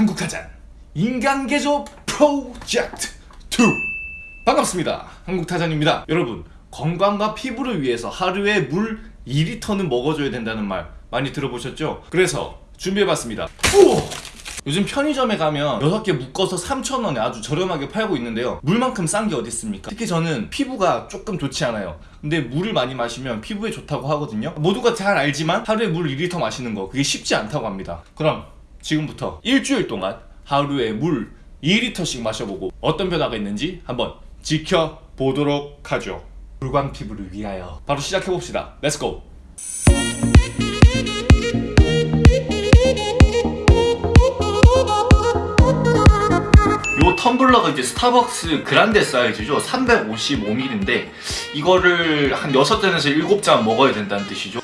한국타잔 인간개조 프로젝트 2 반갑습니다. 한국타잔입니다. 여러분 건강과 피부를 위해서 하루에 물 2리터는 먹어줘야 된다는 말 많이 들어보셨죠? 그래서 준비해봤습니다. 우와! 요즘 편의점에 가면 6개 묶어서 3,000원에 아주 저렴하게 팔고 있는데요. 물만큼 싼 게 어디 있습니까? 특히 저는 피부가 조금 좋지 않아요. 근데 물을 많이 마시면 피부에 좋다고 하거든요. 모두가 잘 알지만 하루에 물 2리터 마시는 거 그게 쉽지 않다고 합니다. 그럼 지금부터 일주일 동안 하루에 물 2리터씩 마셔보고 어떤 변화가 있는지 한번 지켜보도록 하죠. 물광 피부를 위하여. 바로 시작해봅시다. Let's go 요 텀블러가 이제 스타벅스 grande 사이즈죠. 355ml인데 이거를 한 6잔에서 7잔 먹어야 된다는 뜻이죠.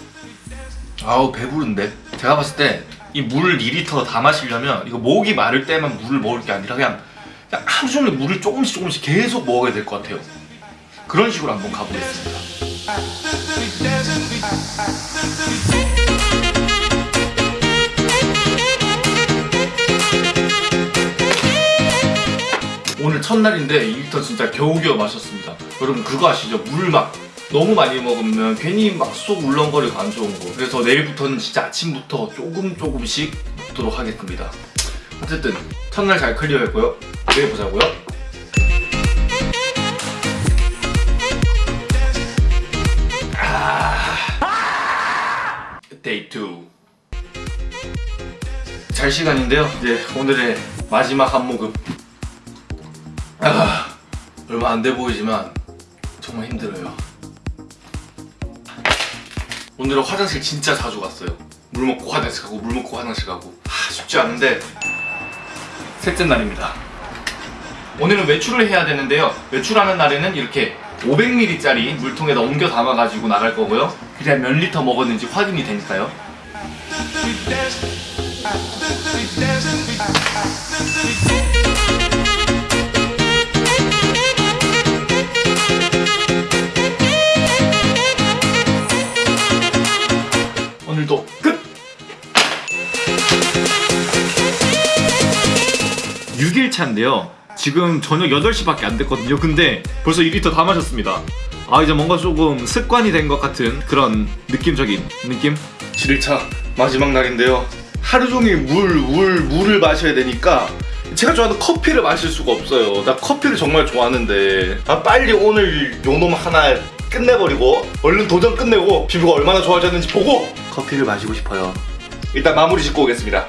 아우 배부른데? 제가 봤을 때 이물 2리터 다 마시려면 이거 목이 마를 때만 물을 먹을 게 아니라 그냥, 그냥 하루 종일 물을 조금씩 조금씩 계속 먹어야 될 것 같아요. 그런 식으로 한번 가보겠습니다. 오늘 첫날인데 2리터 진짜 겨우겨우 마셨습니다. 여러분 그거 아시죠? 물 막 너무 많이 먹으면 괜히 막 속 울렁거리고 안 좋은 거. 그래서 내일부터는 진짜 아침부터 조금 조금씩 먹도록 하겠습니다. 어쨌든 첫날 잘 clear했고요. 내일 보자고요. 아. Day 2 잘 시간인데요. 이제 오늘의 마지막 한 모금. 아, 얼마 안 돼 보이지만 정말 힘들어요. 오늘은 화장실 진짜 자주 갔어요. 물 먹고 화장실 가고 물 먹고 화장실 가고 아, 쉽지 않은데 셋째 날입니다. 오늘은 외출을 해야 되는데요. 외출하는 날에는 이렇게 500ml짜리 물통에다 옮겨 담아가지고 나갈 거고요. 그래야 몇 리터 먹었는지 확인이 되니까요. 6일 차인데요. 지금 저녁 8시밖에 안 됐거든요. 근데 벌써 2리터 다 마셨습니다. 아 이제 뭔가 조금 습관이 된 것 같은 그런 느낌적인 느낌? 7일차 마지막 날인데요. 하루 종일 물, 물, 물을 마셔야 되니까 제가 좋아하는 커피를 마실 수가 없어요. 나 커피를 정말 좋아하는데. 아 빨리 오늘 요놈 하나 끝내버리고 얼른 도전 끝내고 피부가 얼마나 좋아졌는지 보고 커피를 마시고 싶어요. 일단 마무리 짓고 오겠습니다.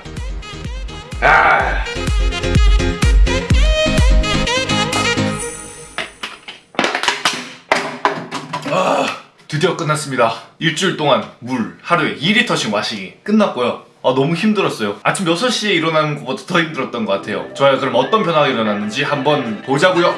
아 드디어 끝났습니다. 일주일 동안 물 하루에 2리터씩 마시기 끝났고요. 아, 너무 힘들었어요. 아침 6시에 일어나는 것보다 더 힘들었던 것 같아요. 좋아요. 그럼 어떤 변화가 일어났는지 한번 보자고요.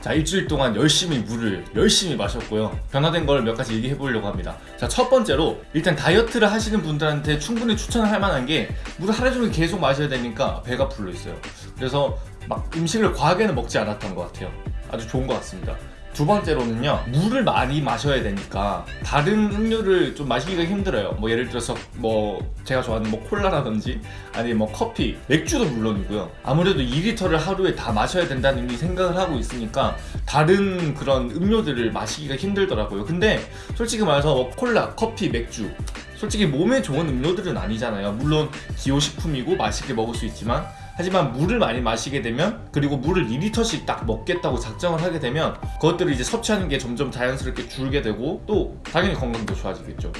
자 일주일 동안 열심히 물을 열심히 마셨고요 변화된 걸 몇 가지 얘기해 보려고 합니다 자 첫 번째로 일단 다이어트를 하시는 분들한테 충분히 추천할 만한 게 물을 하루 종일 계속 마셔야 되니까 배가 불러 있어요 그래서 막 음식을 과하게는 먹지 않았던 것 같아요 아주 좋은 것 같습니다 두 번째로는요 물을 많이 마셔야 되니까 다른 음료를 좀 마시기가 힘들어요. 뭐 예를 들어서 뭐 제가 좋아하는 뭐 콜라라든지 아니면 뭐 커피 맥주도 물론이고요. 아무래도 2리터를 하루에 다 마셔야 된다는 이 생각을 하고 있으니까 다른 그런 음료들을 마시기가 힘들더라고요. 근데 솔직히 말해서 뭐 콜라, 커피, 맥주 솔직히 몸에 좋은 음료들은 아니잖아요. 물론 기호식품이고 맛있게 먹을 수 있지만 하지만 물을 많이 마시게 되면 그리고 물을 2리터씩 딱 먹겠다고 작정을 하게 되면 그것들을 이제 섭취하는 게 점점 자연스럽게 줄게 되고 또 당연히 건강도 좋아지겠죠.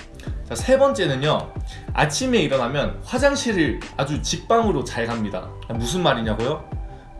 자, 세 번째는요. 아침에 일어나면 화장실을 아주 직방으로 잘 갑니다. 무슨 말이냐고요?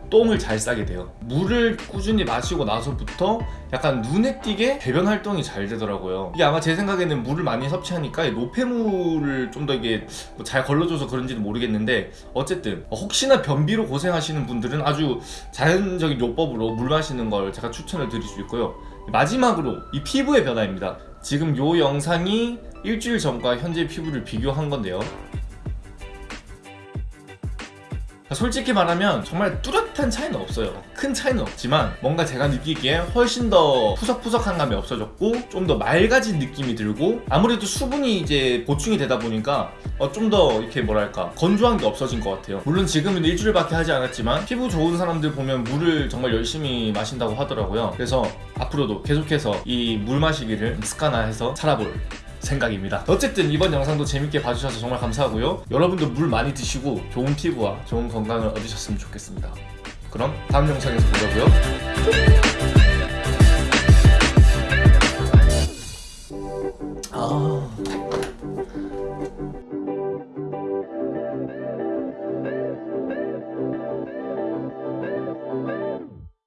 똥을 잘 싸게 돼요. 물을 꾸준히 마시고 나서부터 약간 눈에 띄게 배변 활동이 잘 되더라고요. 이게 아마 제 생각에는 물을 많이 섭취하니까 노폐물을 좀 더 이게 뭐잘 걸러줘서 그런지는 모르겠는데 어쨌든 혹시나 변비로 고생하시는 분들은 아주 자연적인 요법으로 물 마시는 걸 제가 추천을 드릴 수 있고요. 마지막으로 이 피부의 변화입니다. 지금 요 영상이 일주일 전과 현재 피부를 비교한 건데요 솔직히 말하면 정말 뚜렷한 차이는 없어요. 큰 차이는 없지만 뭔가 제가 느끼기에 훨씬 더 푸석푸석한 감이 없어졌고 좀 더 맑아진 느낌이 들고 아무래도 수분이 이제 보충이 되다 보니까 어, 좀 더 이렇게 뭐랄까 건조한 게 없어진 것 같아요. 물론 지금은 일주일밖에 하지 않았지만 피부 좋은 사람들 보면 물을 정말 열심히 마신다고 하더라고요. 그래서 앞으로도 계속해서 이 물 마시기를 습관화해서 살아볼 생각입니다. 어쨌든 이번 영상도 재밌게 봐주셔서 정말 감사하고요. 여러분도 물 많이 드시고 좋은 피부와 좋은 건강을 얻으셨으면 좋겠습니다. 그럼 다음 영상에서 보자고요. 아.